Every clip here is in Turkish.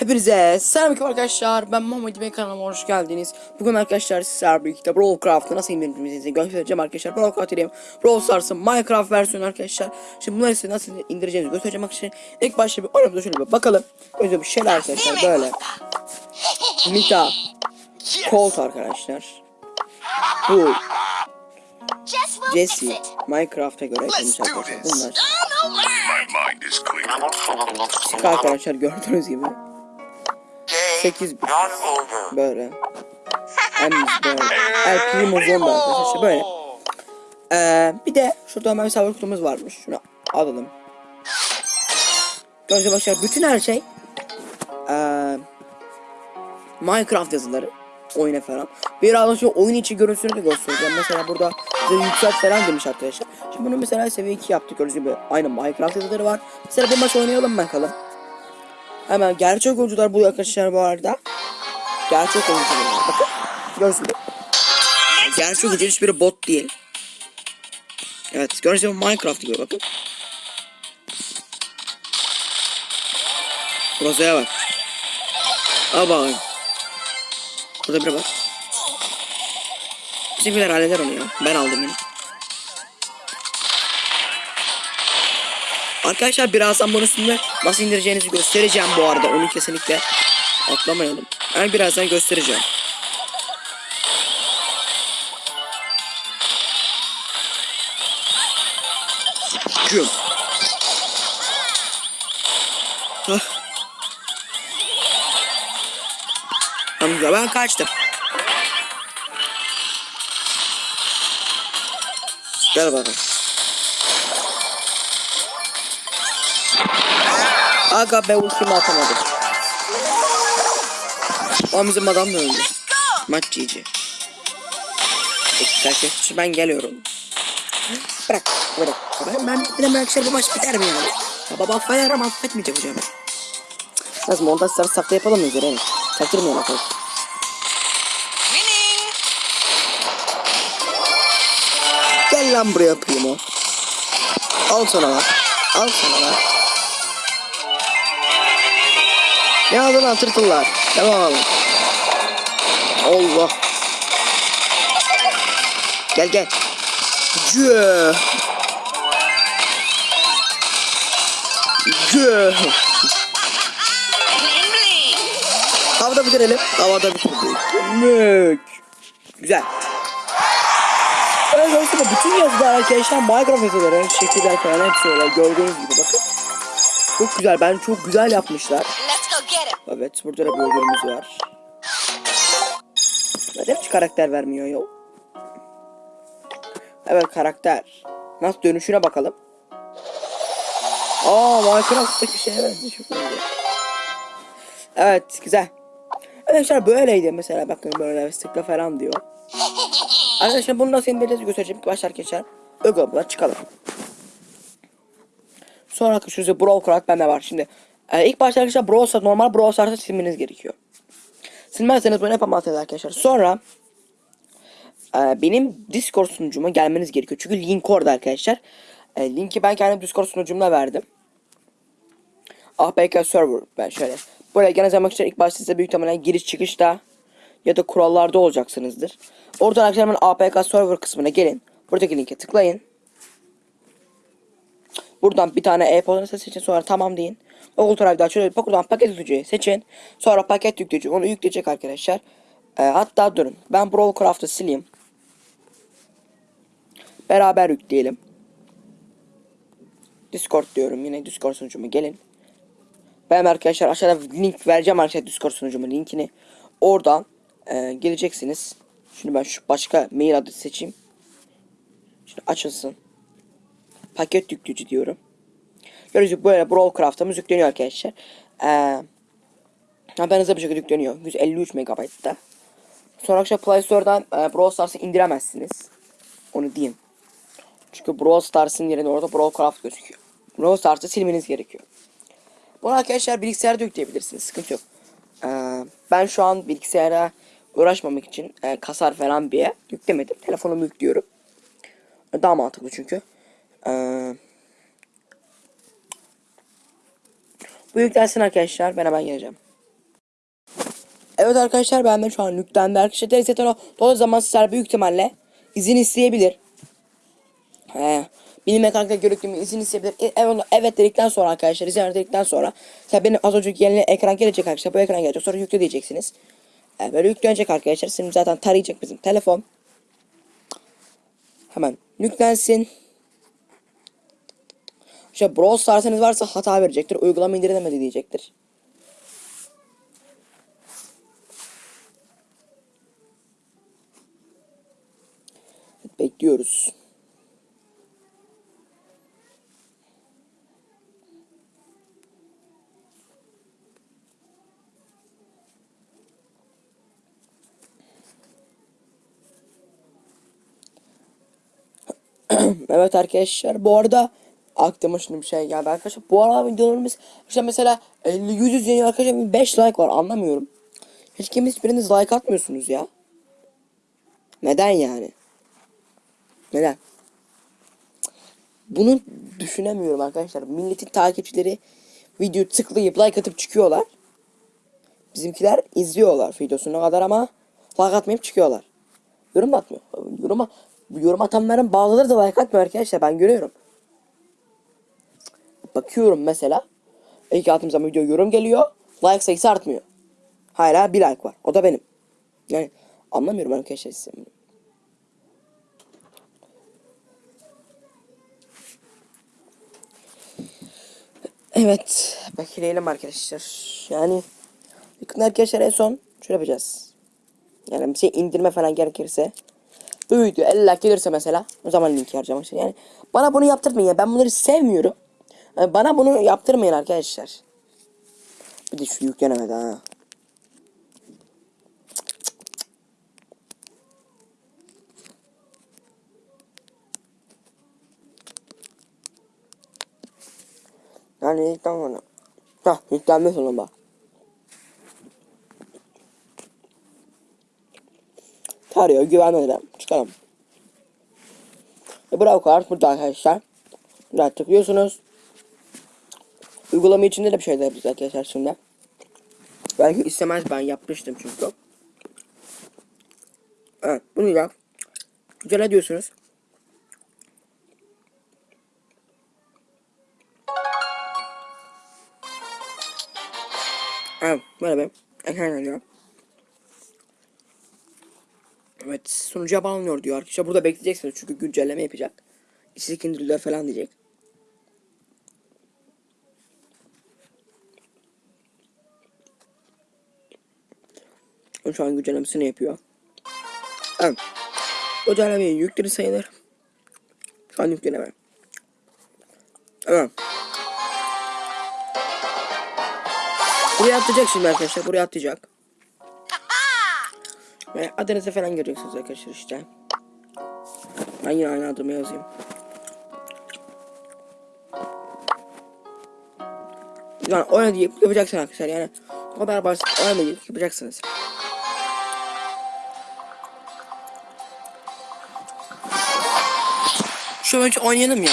Hepinize selamünaleyküm arkadaşlar. Ben Muhammed Bey kanalıma hoş geldiniz. Bugün arkadaşlar sizlerle birlikte Brawl Craft'ı nasıl indirdiğimizi göstereceğim arkadaşlar. Brawl Craft diyeyim. Brawl Stars'ın Minecraft versiyonu arkadaşlar. Şimdi bunları size nasıl indireceğimizi göstereceğim arkadaşlar. İlk başta bir oyunumuza şöyle bir bakalım. Önce bir şeyler arkadaşlar böyle. Mita. Colt arkadaşlar. Bu Jesse. Minecraft'a göre yapılmış arkadaşlar. Bunlar. Arkadaşlar gördüğünüz gibi. 8 bit. Böyle. Emiz böyle. El Primo Zonda arkadaşlar böyle. Ee, bir de şurada hemen bir savaş kutumuz varmış. Şunu alalım. Gibi arkadaşlar bütün her şey ee, Minecraft yazıları oyuna falan. Biraz şu oyun içi görüntüsünü de göstereceğim. Mesela burada bize yükselt falan demiş arkadaşlar. Şimdi bunu mesela seviye 2 yaptık. Gördüğünüz gibi aynı Minecraft yazıları var. Mesela bir maç oynayalım bakalım. Hemen gerçek oyuncular bu arkadaşlar bu arada. Gerçek oyuncular. Bakın. Gibi. Gerçek oyuncu hiçbiri bot değil. Evet gibi Minecraft gibi bakın. Rosa'ya bak. Al. Burada biri var. Bizimkiler halleder onu ya. Ben aldım yine. Arkadaşlar birazdan üstünde nasıl indireceğinizi göstereceğim bu arada. Onu kesinlikle atlamayalım. Ben birazdan göstereceğim. Güm. Hah. Amca ben kaçtım. Gel bakalım. Aga be ultimi atamadım. O bizim adam da öldü. Maç GG. Arkadaşlar ben geliyorum. Bırak bırak. Ben, ben bitmeden arkadaşlar bu maç biter mi yani? Ya baba affeder ama affetmeyecek hocam. Nasıl montaj sarı sakla yapalım mı üzerine? Çaktırmayalım bakalım. Gel lan buraya primo. Al sana lan. Al sana lan. Ne aldın lan tırtıllar? Tamam. Allah. Gel gel. Cüh. Cüh. Havada bitirelim. Havada bitirdik. Güzel. Evet aslında bütün yazılar arkadaşlar Minecraft yazıları, şekiller falan hepsi öyle gördüğünüz gibi bakın. Çok güzel. Ben çok güzel yapmışlar. Evet burada da bir ödülümüz var. Neden hiç karakter vermiyor ya? Evet karakter. Nasıl dönüşüne bakalım. Aa Minecraft'taki şeye benziyor. Evet güzel. Arkadaşlar böyleydi mesela bakın böyle sıkla falan diyor. Arkadaşlar bunu nasıl indireceğiz göstereceğim. Başlar arkadaşlar. Ögobla çıkalım. Sonra size Brawl Craft bende var. Şimdi e, ilk başta arkadaşlar Brawl Stars normal Brawl Stars'ı silmeniz gerekiyor. Silmezseniz bunu yapamazsınız arkadaşlar. Sonra e, benim Discord sunucuma gelmeniz gerekiyor. Çünkü link orada arkadaşlar. E, linki ben kendim Discord sunucumda verdim. APK server ben şöyle. Buraya gene zaman için ilk başta size büyük ihtimalle giriş çıkışta ya da kurallarda olacaksınızdır. Oradan arkadaşlar hemen APK server kısmına gelin. Buradaki linke tıklayın. Buradan bir tane e-posta seçin sonra tamam deyin. Google Drive'da açılıyor. Buradan paket yükleyiciyi seçin. Sonra paket yükleyici onu yükleyecek arkadaşlar. Ee, hatta durun. Ben Brawl Craft'ı sileyim. Beraber yükleyelim. Discord diyorum yine Discord sunucuma gelin. Ben arkadaşlar aşağıda link vereceğim arkadaşlar Discord sunucumun linkini. Oradan e, geleceksiniz. Şimdi ben şu başka mail adresi seçeyim. Şimdi açılsın. Paket yüklücü diyorum. Gördüğünüz böyle Brawl Craft'ımız yükleniyor arkadaşlar. Ee, ben hızlı bir şekilde yükleniyor. 153 MB'da. Sonra arkadaşlar Play Store'dan e, Brawl Stars'ı indiremezsiniz. Onu diyeyim. Çünkü Brawl Stars'ın yerine orada Brawl Craft gözüküyor. Brawl Stars'ı silmeniz gerekiyor. Bunu arkadaşlar bilgisayarda yükleyebilirsiniz. Sıkıntı yok. Ee, ben şu an bilgisayara uğraşmamak için e, kasar falan bir yüklemedim. Telefonumu yüklüyorum. Daha mantıklı çünkü. Ee, bu yüklensin arkadaşlar. Ben hemen geleceğim. Evet arkadaşlar ben de şu an yüklendi. Arkadaşlar Telesetona o zaman sizler büyük ihtimalle izin isteyebilir. He. Benim mekanikte görüntümü izin isteyebilir. E, evet, evet dedikten sonra arkadaşlar izin verdikten sonra tabi benim az önce yeni ekran gelecek arkadaşlar. Bu ekran gelecek sonra yükle diyeceksiniz. E, böyle yüklenecek arkadaşlar. Şimdi zaten tarayacak bizim telefon. Hemen yüklensin. İşte Brawl Stars'ınız varsa hata verecektir. Uygulama indirilemedi diyecektir. Bekliyoruz. evet arkadaşlar bu arada aklıma şimdi bir şey geldi arkadaşlar. Bu arada videolarımız işte mesela 50 100 izleniyor arkadaşlar 5 like var anlamıyorum. Hiç kimse hiçbiriniz like atmıyorsunuz ya. Neden yani? Neden? Bunu düşünemiyorum arkadaşlar. Milletin takipçileri video tıklayıp like atıp çıkıyorlar. Bizimkiler izliyorlar videosuna kadar ama like atmayıp çıkıyorlar. Yorum atmıyor. Yorum, yorum atanların bazıları da like atmıyor arkadaşlar ben görüyorum. Bakıyorum mesela. İlk attığım zaman video yorum geliyor. Like sayısı artmıyor. Hala bir like var. O da benim. Yani anlamıyorum arkadaşlar size. Evet. Bekleyelim arkadaşlar. Yani yakın arkadaşlar en son şöyle yapacağız. Yani bir şey indirme falan gerekirse bu video 50 like gelirse mesela o zaman linki harcayacağım arkadaşlar. Yani bana bunu yaptırmayın ya. Ben bunları sevmiyorum. Yani bana bunu yaptırmayın arkadaşlar. Bir de şu yüklenemedi ha. Yani ilkten sonra. Hah yüklenme sonunda. Tarıyor güvenmedim. Çıkalım. Ve bravo kart burada arkadaşlar. Burada tıklıyorsunuz. Uygulama içinde de bir şeyler yapacağız arkadaşlar şimdi. Belki istemez ben yapmıştım çünkü. Evet bunu yap. Güzel ediyorsunuz. Evet bir ekran geliyor. Evet sunucuya bağlanıyor diyor arkadaşlar. Burada bekleyeceksiniz çünkü güncelleme yapacak. İstek indiriliyor falan diyecek. O Şu an güncellemesini yapıyor. Evet. Güncellemeyi yükleri sayılır. Şu an yükleme. Evet. Buraya atlayacak şimdi arkadaşlar. Buraya atlayacak. Ve adınızı falan göreceksiniz arkadaşlar işte. Ben yine aynı adımı yazayım. Yani oyna deyip yapacaksın arkadaşlar yani. O kadar basit oyna yapacaksınız. Şu önce oynayalım ya.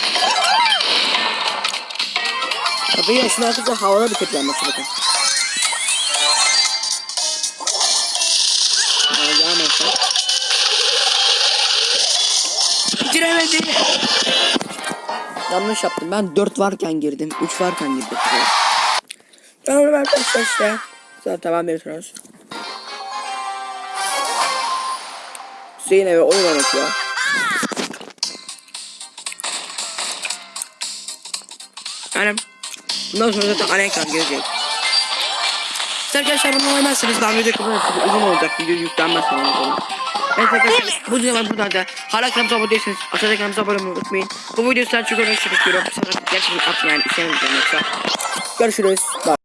Tabii şunu arkadaşlar havada bitireceğim maçı bakın. Devam etsin. Bitiremedi. Yanlış yaptım. Ben 4 varken girdim. 3 varken girdim. Tamam arkadaşlar işte. Zaten tamam veriyorsunuz. Hüseyin eve oyun oynatıyor. Yani bundan sonra zaten ana ekran gelecek. İşte arkadaşlar bunu oynamazsınız. Daha video kadar uzun olacak. Video yüklenmez sanırım. Evet arkadaşlar bu videolar buradan da hala kanalımıza abone değilseniz aşağıdaki kanalımıza abone olmayı unutmayın. Bu videoyu sizden çok önemli istiyorum. Sonra gerçekten yani istemem yoksa. Görüşürüz. Bye.